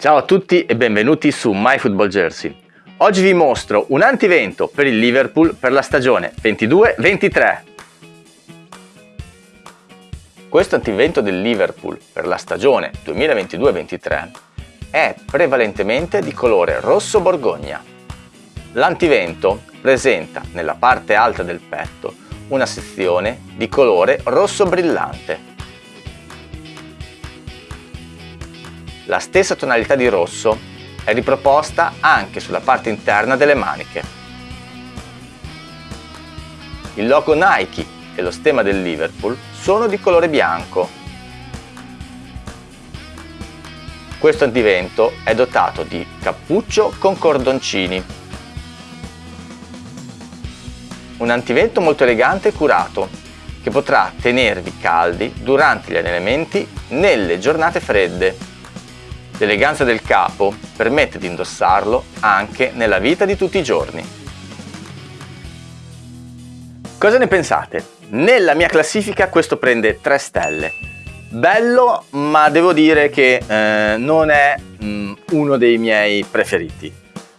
Ciao a tutti e benvenuti su MyFootballJersey. Oggi vi mostro un antivento per il Liverpool per la stagione 22-23. Questo antivento del Liverpool per la stagione 2022-23 è prevalentemente di colore rosso borgogna. L'antivento presenta nella parte alta del petto una sezione di colore rosso brillante La stessa tonalità di rosso è riproposta anche sulla parte interna delle maniche. Il logo Nike e lo stemma del Liverpool sono di colore bianco. Questo antivento è dotato di cappuccio con cordoncini. Un antivento molto elegante e curato che potrà tenervi caldi durante gli allenamenti nelle giornate fredde L'eleganza del capo permette di indossarlo anche nella vita di tutti i giorni. Cosa ne pensate? Nella mia classifica questo prende 3 stelle. Bello, ma devo dire che eh, non è mm, uno dei miei preferiti.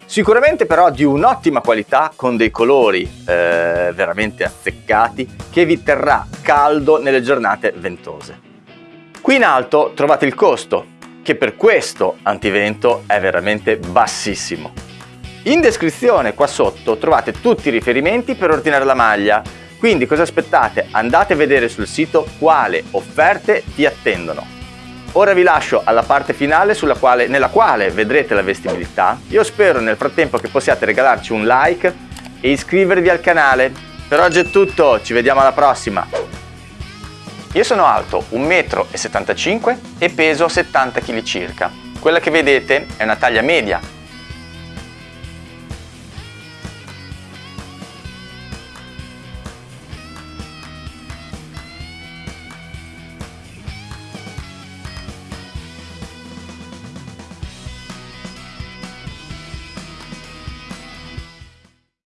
Sicuramente però di un'ottima qualità con dei colori eh, veramente azzeccati che vi terrà caldo nelle giornate ventose. Qui in alto trovate il costo, che per questo antivento è veramente bassissimo. In descrizione qua sotto trovate tutti i riferimenti per ordinare la maglia, quindi cosa aspettate? Andate a vedere sul sito quale offerte vi attendono. Ora vi lascio alla parte finale quale, nella quale vedrete la vestibilità. Io spero nel frattempo che possiate regalarci un like e iscrivervi al canale. Per oggi è tutto, ci vediamo alla prossima! Io sono alto 1,75 m e peso 70 kg circa. Quella che vedete è una taglia media